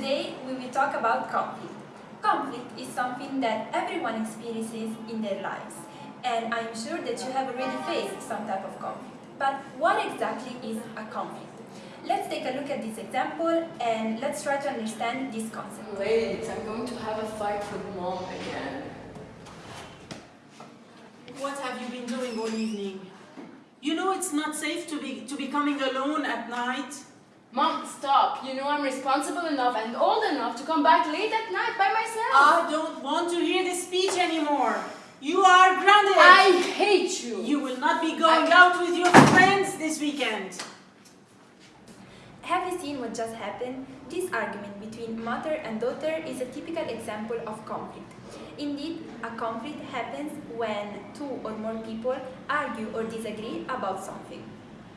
we will talk about conflict. Conflict is something that everyone experiences in their lives, and I'm sure that you have already faced some type of conflict. But what exactly is a conflict? Let's take a look at this example and let's try to understand this concept. Wait, I'm going to have a fight with mom again. What have you been doing all evening? You know it's not safe to be to be coming alone at night. Mom, stop. You know I'm responsible enough and old enough to come back late at night by myself. I don't want to hear this speech anymore. You are grounded. I hate you. You will not be going I- out with your friends this weekend. Have you seen what just happened? This argument between mother and daughter is a typical example of conflict. Indeed, a conflict happens when two or more people argue or disagree about something.